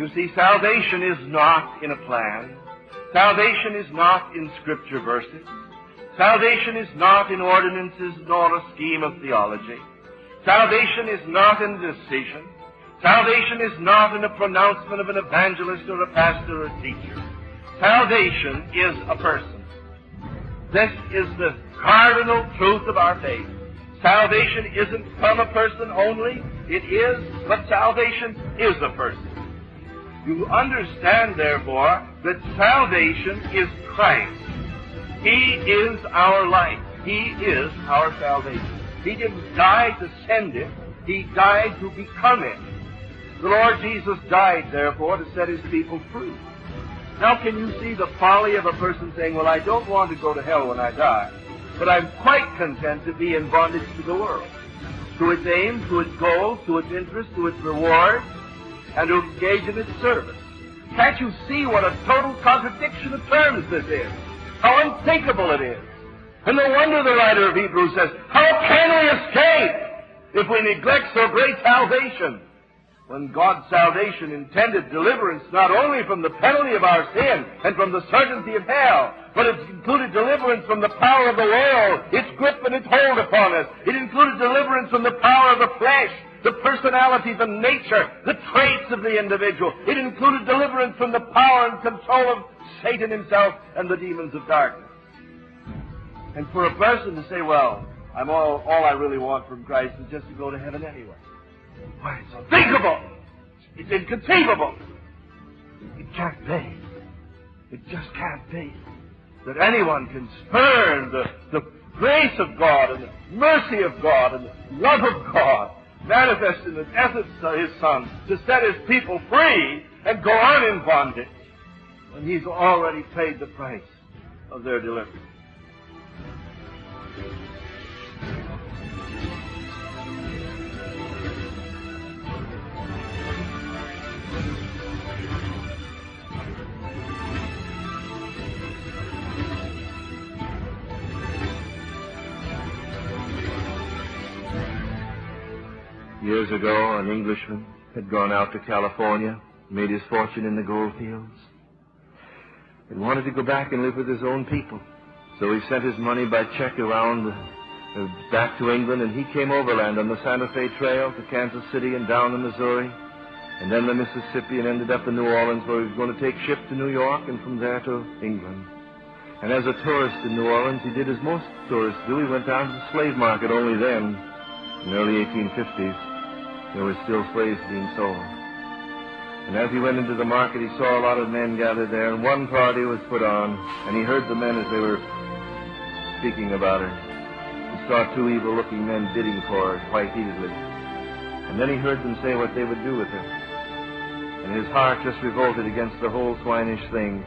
You see, salvation is not in a plan. Salvation is not in scripture verses. Salvation is not in ordinances nor a scheme of theology. Salvation is not in decision. Salvation is not in a pronouncement of an evangelist or a pastor or a teacher. Salvation is a person. This is the cardinal truth of our faith. Salvation isn't from a person only. It is, but salvation is a person. You understand, therefore, that salvation is Christ. He is our life. He is our salvation. He didn't die to send it. He died to become it. The Lord Jesus died, therefore, to set his people free. Now, can you see the folly of a person saying, Well, I don't want to go to hell when I die, but I'm quite content to be in bondage to the world, to its aims, to its goals, to its interests, to its rewards, and to engage in its service. Can't you see what a total contradiction of terms this is? How unthinkable it is. And no wonder the writer of Hebrews says, How can we escape if we neglect so great salvation? When God's salvation intended deliverance not only from the penalty of our sin and from the certainty of hell, but it included deliverance from the power of the world, its grip and its hold upon us. It included deliverance from the power of the flesh, the personality, the nature, the traits of the individual. It included deliverance from the power and control of Satan himself and the demons of darkness. And for a person to say, well, I'm all, all I really want from Christ is just to go to heaven anyway. Why, it's unthinkable. It's inconceivable. It can't be. It just can't be that anyone can spurn the, the grace of God and the mercy of God and the love of God manifest in the death of his Son to set his people free and go on in bondage when he's already paid the price of their deliverance. Years ago, an Englishman had gone out to California, made his fortune in the gold fields, and wanted to go back and live with his own people. So he sent his money by check around uh, back to England, and he came overland on the Santa Fe Trail to Kansas City and down the Missouri, and then the Mississippi, and ended up in New Orleans, where he was going to take ship to New York, and from there to England. And as a tourist in New Orleans, he did as most tourists do. He went down to the slave market only then, in the early 1850s. There were still slaves being sold. And as he went into the market, he saw a lot of men gathered there, and one party was put on, and he heard the men as they were speaking about her. He saw two evil-looking men bidding for her quite easily. And then he heard them say what they would do with her. And his heart just revolted against the whole swinish thing.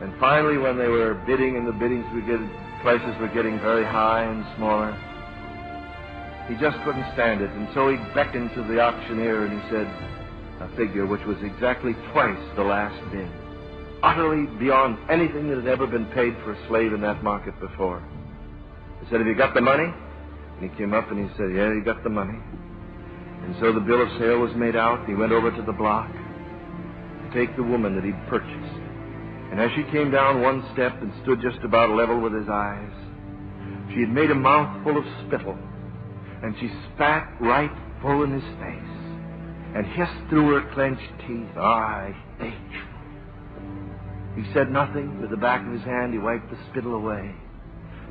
And finally, when they were bidding, and the biddings were getting, prices were getting very high and smaller, he just couldn't stand it, and so he beckoned to the auctioneer and he said a figure which was exactly twice the last bid, utterly beyond anything that had ever been paid for a slave in that market before. He said, Have you got the money? And he came up and he said, Yeah, he got the money. And so the bill of sale was made out. He went over to the block to take the woman that he'd purchased. And as she came down one step and stood just about level with his eyes, she had made a mouthful of spittle and she spat right full in his face and hissed through her clenched teeth, ah, I hate you. He said nothing. With the back of his hand, he wiped the spittle away,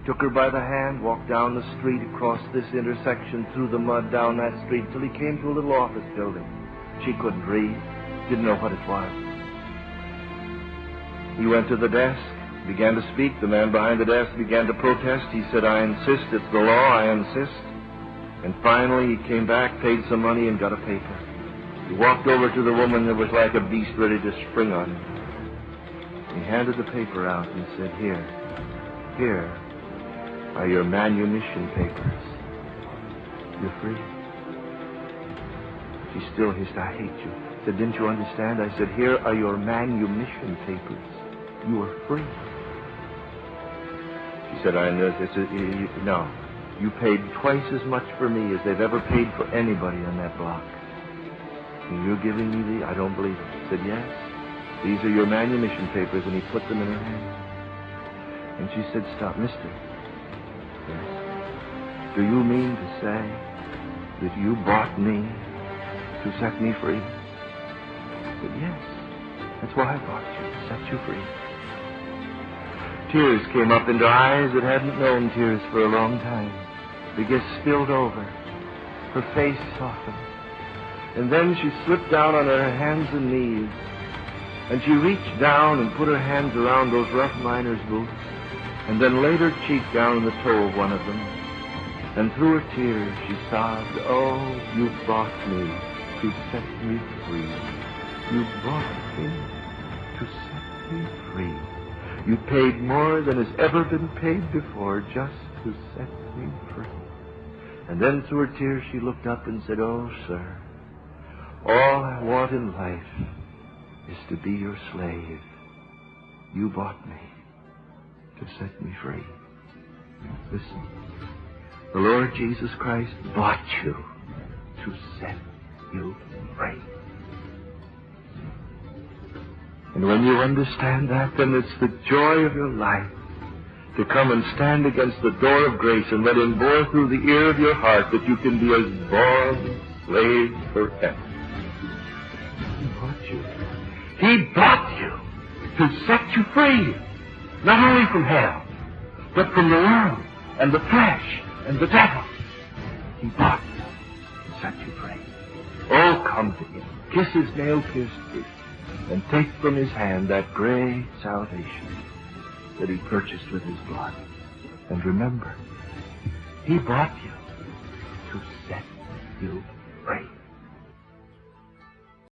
took her by the hand, walked down the street, across this intersection, through the mud, down that street, till he came to a little office building. She couldn't read, didn't know what it was. He went to the desk, began to speak. The man behind the desk began to protest. He said, I insist, it's the law, I insist. And finally, he came back, paid some money, and got a paper. He walked over to the woman that was like a beast ready to spring on him. He handed the paper out and said, Here, here are your manumission papers. You're free. She still hissed, I hate you. I said, Didn't you understand? I said, Here are your manumission papers. You are free. She said, I know. No. You paid twice as much for me as they've ever paid for anybody on that block. You're giving me the... I don't believe it. I said, yes. These are your manumission papers, and he put them in her hand. And she said, stop, mister. Yes. Do you mean to say that you bought me to set me free? I said, yes. That's why I bought you, to set you free. Tears came up into eyes that hadn't known tears for a long time. Just spilled over. Her face softened. And then she slipped down on her hands and knees. And she reached down and put her hands around those rough miner's boots. And then laid her cheek down on the toe of one of them. And through her tears she sobbed, Oh, you bought me to set me free. You bought me to set me free. You paid more than has ever been paid before just to set me free. And then through her tears she looked up and said, Oh, sir, all I want in life is to be your slave. You bought me to set me free. Listen, the Lord Jesus Christ bought you to set you free. And when you understand that, then it's the joy of your life to come and stand against the door of grace and let him bore through the ear of your heart that you can be a born slave forever. He bought you. He bought you to set you free, not only from hell, but from the world and the flesh and the devil. He bought you to set you free. Oh, come to him. Kiss his nail-pierced feet and take from his hand that great salvation that he purchased with his blood. And remember, he bought you to set you